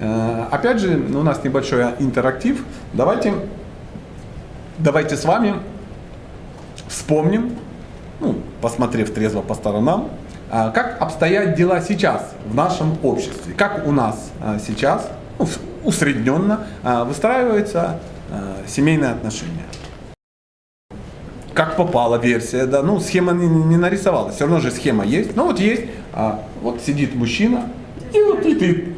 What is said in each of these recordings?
Э, опять же, у нас небольшой интерактив. Давайте, давайте с вами вспомним, ну, посмотрев трезво по сторонам, а, как обстоят дела сейчас в нашем обществе, как у нас а, сейчас ну, усредненно а, выстраиваются семейные отношения. Как попала версия, да, ну схема не, не нарисовалась, все равно же схема есть. Ну вот есть, вот сидит мужчина, и вот и ты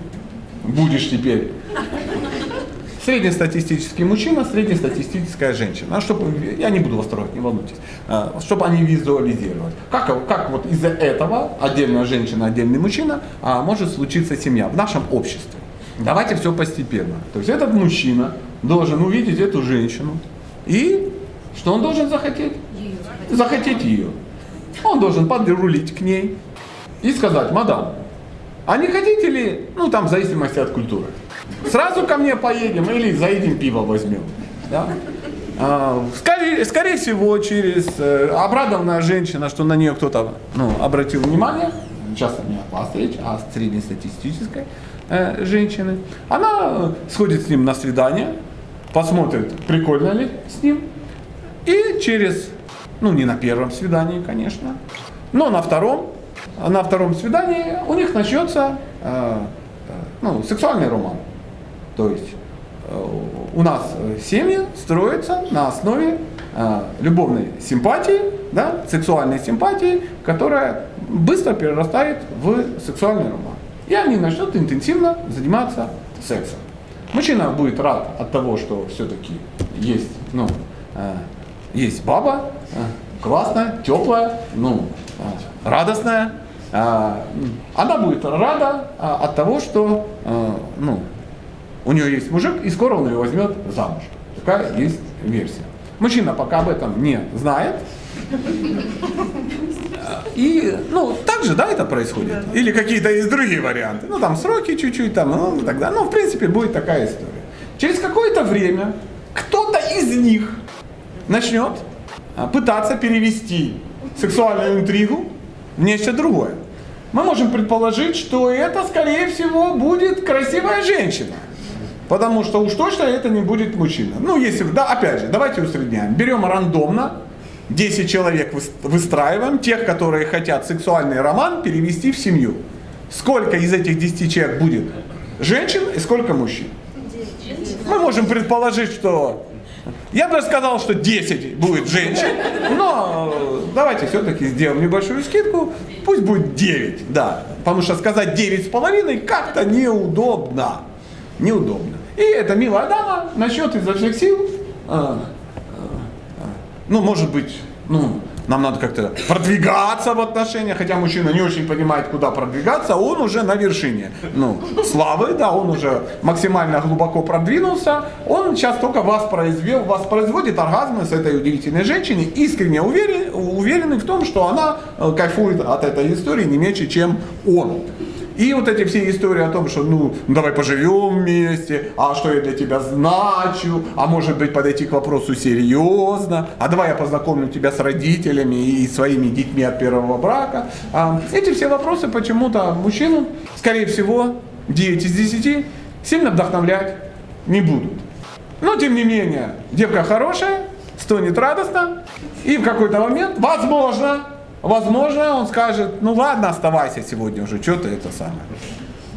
будешь теперь среднестатистический мужчина, среднестатистическая женщина. А чтобы, я не буду вас трогать, не волнуйтесь. А, чтобы они визуализировали. Как, как вот из-за этого отдельная женщина, отдельный мужчина а, может случиться семья в нашем обществе. Давайте все постепенно. То есть этот мужчина должен увидеть эту женщину и что он должен захотеть? Захотеть ее. Он должен подрулить к ней и сказать, мадам, а не хотите ли, ну там в зависимости от культуры, Сразу ко мне поедем или заедем пиво возьмем. Да? А, скорее, скорее всего, через э, обрадованная женщина, что на нее кто-то ну, обратил внимание, часто не от речь, а среднестатистической э, женщины, она сходит с ним на свидание, посмотрит, прикольно ли с ним, и через, ну не на первом свидании, конечно, но на втором, на втором свидании у них начнется э, э ну, сексуальный роман. То есть э, у нас семьи строятся на основе любовной симпатии, да, сексуальной симпатии, которая быстро перерастает в сексуальный роман. И они начнут интенсивно заниматься сексом. Мужчина будет рад от того, что все-таки есть, ну, есть баба, классная, теплая, ну, радостная. Она будет рада от того, что ну, у нее есть мужик, и скоро он ее возьмет замуж. Такая есть версия. Мужчина пока об этом не знает. И, ну, так же, да, это происходит? Или какие-то есть другие варианты? Ну, там сроки чуть-чуть, там, ну, тогда, ну, в принципе, будет такая история. Через какое-то время кто-то из них начнет а, пытаться перевести сексуальную интригу нечто другое. Мы можем предположить, что это, скорее всего, будет красивая женщина. Потому что уж точно это не будет мужчина. Ну, если, да, опять же, давайте усредняем. Берем рандомно, 10 человек выстраиваем, тех, которые хотят сексуальный роман перевести в семью. Сколько из этих 10 человек будет женщин и сколько мужчин? Мы можем предположить, что... Я бы сказал, что 10 будет женщин, но давайте все-таки сделаем небольшую скидку, пусть будет 9, да. Потому что сказать 9 с половиной как-то неудобно неудобно. И эта милая дама начнет изо всех сил, э, э, ну, может быть, ну, нам надо как-то продвигаться в отношениях, хотя мужчина не очень понимает, куда продвигаться, он уже на вершине. Ну, славы, да, он уже максимально глубоко продвинулся, он сейчас только воспроизвел, воспроизводит оргазмы с этой удивительной женщиной, искренне уверен, уверенный в том, что она э, кайфует от этой истории не меньше, чем он. И вот эти все истории о том, что ну давай поживем вместе, а что я для тебя значу, а может быть подойти к вопросу серьезно, а давай я познакомлю тебя с родителями и своими детьми от первого брака. А, эти все вопросы почему-то мужчину, скорее всего, 9 из 10 сильно вдохновлять не будут. Но тем не менее, девка хорошая, стонет радостно, и в какой-то момент, возможно, Возможно, он скажет, ну ладно, оставайся сегодня уже, что ты это самое.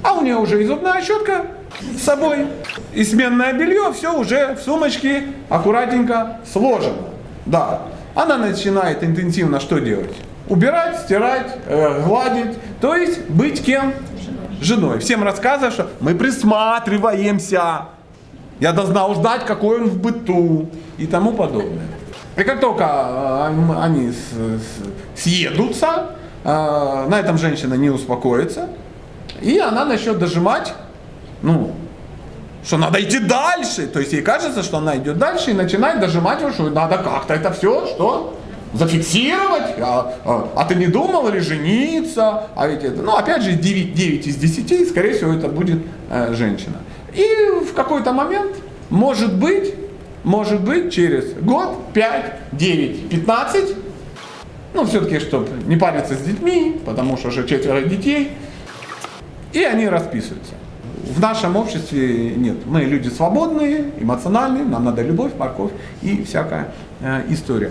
А у нее уже и зубная щетка с собой, и сменное белье, все уже в сумочке аккуратненько сложено. Да, она начинает интенсивно что делать? Убирать, стирать, э, гладить, то есть быть кем? Женой. Всем рассказывать, что мы присматриваемся. Я должна узнать, какой он в быту и тому подобное. И как только э, они съедутся, э, на этом женщина не успокоится, и она начнет дожимать, ну, что надо идти дальше. То есть ей кажется, что она идет дальше и начинает дожимать, что надо как-то это все, что? Зафиксировать, а, а, а ты не думал или жениться, а ведь это, ну опять же 9, 9 из 10, скорее всего это будет э, женщина. И в какой-то момент, может быть, может быть через год, 5, 9, 15, ну, все-таки, чтобы не париться с детьми, потому что уже четверо детей, и они расписываются. В нашем обществе нет. Мы люди свободные, эмоциональные, нам надо любовь, морковь и всякая э, история.